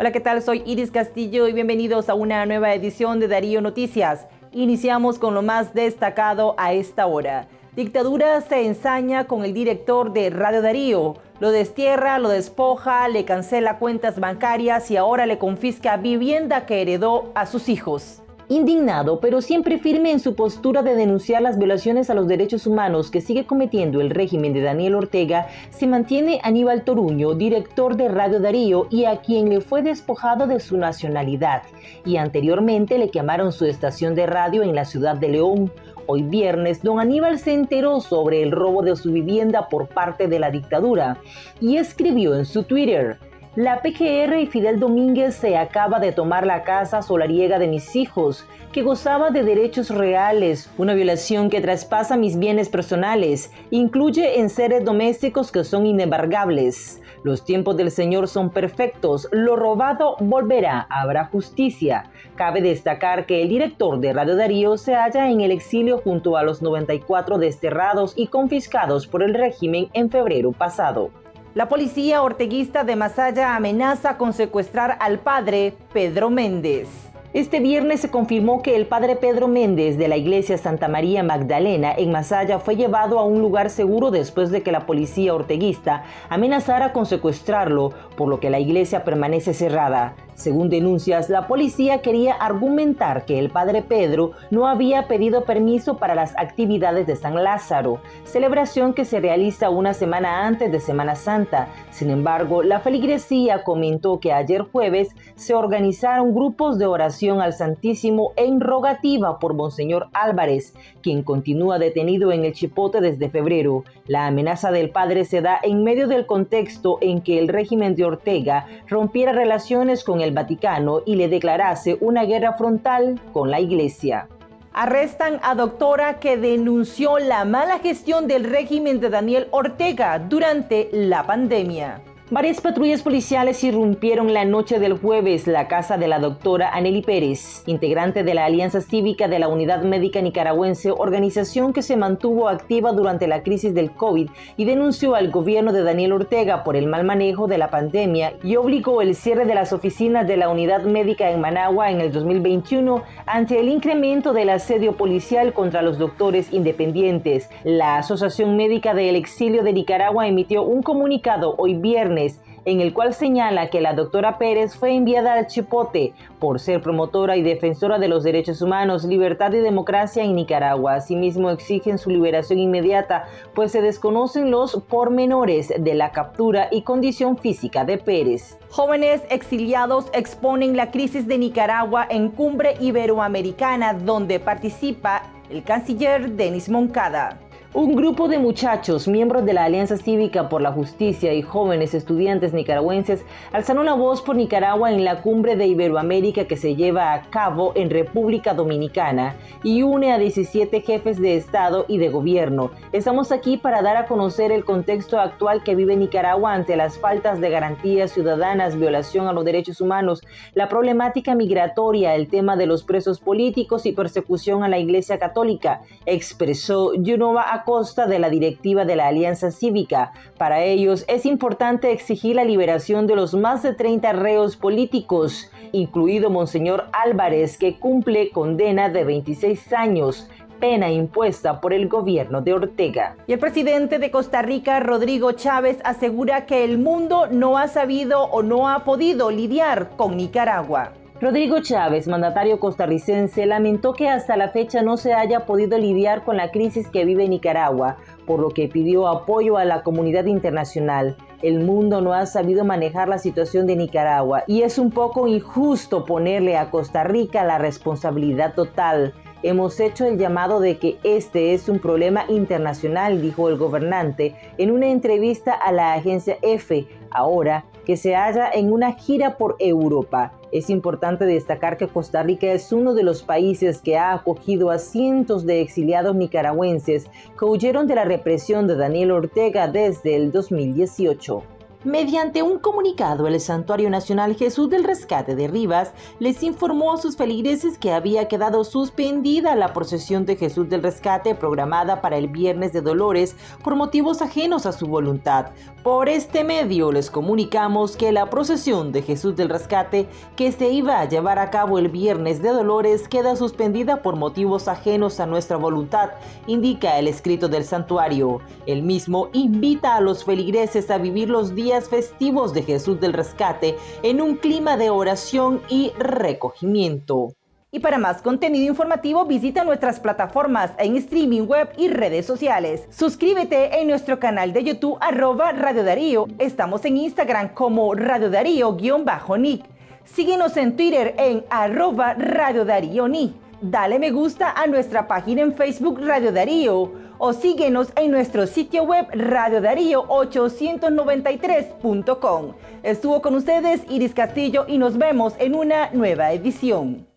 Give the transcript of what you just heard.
Hola, ¿qué tal? Soy Iris Castillo y bienvenidos a una nueva edición de Darío Noticias. Iniciamos con lo más destacado a esta hora. Dictadura se ensaña con el director de Radio Darío. Lo destierra, lo despoja, le cancela cuentas bancarias y ahora le confisca vivienda que heredó a sus hijos. Indignado, pero siempre firme en su postura de denunciar las violaciones a los derechos humanos que sigue cometiendo el régimen de Daniel Ortega, se mantiene Aníbal Toruño, director de Radio Darío y a quien le fue despojado de su nacionalidad, y anteriormente le quemaron su estación de radio en la ciudad de León. Hoy viernes, don Aníbal se enteró sobre el robo de su vivienda por parte de la dictadura y escribió en su Twitter, la PGR y Fidel Domínguez se acaba de tomar la casa solariega de mis hijos, que gozaba de derechos reales, una violación que traspasa mis bienes personales, incluye en seres domésticos que son inembargables. Los tiempos del Señor son perfectos, lo robado volverá, habrá justicia. Cabe destacar que el director de Radio Darío se halla en el exilio junto a los 94 desterrados y confiscados por el régimen en febrero pasado. La policía orteguista de Masaya amenaza con secuestrar al padre Pedro Méndez. Este viernes se confirmó que el padre Pedro Méndez de la iglesia Santa María Magdalena en Masaya fue llevado a un lugar seguro después de que la policía orteguista amenazara con secuestrarlo, por lo que la iglesia permanece cerrada. Según denuncias, la policía quería argumentar que el padre Pedro no había pedido permiso para las actividades de San Lázaro, celebración que se realiza una semana antes de Semana Santa. Sin embargo, la feligresía comentó que ayer jueves se organizaron grupos de oración al Santísimo en rogativa por Monseñor Álvarez, quien continúa detenido en el Chipote desde febrero. La amenaza del padre se da en medio del contexto en que el régimen de Ortega rompiera relaciones con el Vaticano y le declarase una guerra frontal con la Iglesia. Arrestan a doctora que denunció la mala gestión del régimen de Daniel Ortega durante la pandemia. Varias patrullas policiales irrumpieron la noche del jueves la casa de la doctora Aneli Pérez, integrante de la Alianza Cívica de la Unidad Médica Nicaragüense, organización que se mantuvo activa durante la crisis del COVID y denunció al gobierno de Daniel Ortega por el mal manejo de la pandemia y obligó el cierre de las oficinas de la Unidad Médica en Managua en el 2021 ante el incremento del asedio policial contra los doctores independientes. La Asociación Médica del Exilio de Nicaragua emitió un comunicado hoy viernes en el cual señala que la doctora Pérez fue enviada al Chipote por ser promotora y defensora de los derechos humanos, libertad y democracia en Nicaragua. Asimismo, exigen su liberación inmediata, pues se desconocen los pormenores de la captura y condición física de Pérez. Jóvenes exiliados exponen la crisis de Nicaragua en Cumbre Iberoamericana, donde participa el canciller Denis Moncada. Un grupo de muchachos, miembros de la Alianza Cívica por la Justicia y jóvenes estudiantes nicaragüenses, alzaron la voz por Nicaragua en la cumbre de Iberoamérica que se lleva a cabo en República Dominicana y une a 17 jefes de Estado y de Gobierno. Estamos aquí para dar a conocer el contexto actual que vive Nicaragua ante las faltas de garantías ciudadanas, violación a los derechos humanos, la problemática migratoria, el tema de los presos políticos y persecución a la Iglesia Católica, expresó Yunova costa de la directiva de la Alianza Cívica. Para ellos es importante exigir la liberación de los más de 30 reos políticos, incluido Monseñor Álvarez, que cumple condena de 26 años pena impuesta por el gobierno de Ortega. Y el presidente de Costa Rica, Rodrigo Chávez, asegura que el mundo no ha sabido o no ha podido lidiar con Nicaragua. Rodrigo Chávez, mandatario costarricense, lamentó que hasta la fecha no se haya podido lidiar con la crisis que vive Nicaragua, por lo que pidió apoyo a la comunidad internacional. El mundo no ha sabido manejar la situación de Nicaragua y es un poco injusto ponerle a Costa Rica la responsabilidad total. Hemos hecho el llamado de que este es un problema internacional, dijo el gobernante en una entrevista a la agencia EFE, ahora que se halla en una gira por Europa. Es importante destacar que Costa Rica es uno de los países que ha acogido a cientos de exiliados nicaragüenses que huyeron de la represión de Daniel Ortega desde el 2018. Mediante un comunicado, el Santuario Nacional Jesús del Rescate de Rivas les informó a sus feligreses que había quedado suspendida la procesión de Jesús del Rescate programada para el Viernes de Dolores por motivos ajenos a su voluntad. Por este medio les comunicamos que la procesión de Jesús del Rescate que se iba a llevar a cabo el Viernes de Dolores queda suspendida por motivos ajenos a nuestra voluntad, indica el escrito del santuario. El mismo invita a los feligreses a vivir los días festivos de Jesús del Rescate en un clima de oración y recogimiento. Y para más contenido informativo visita nuestras plataformas en streaming web y redes sociales. Suscríbete en nuestro canal de YouTube arroba Radio Darío. Estamos en Instagram como Radio Darío-Nick. Síguenos en Twitter en arroba Radio Darío Nick. Dale me gusta a nuestra página en Facebook Radio Darío o síguenos en nuestro sitio web radiodarío893.com. Estuvo con ustedes Iris Castillo y nos vemos en una nueva edición.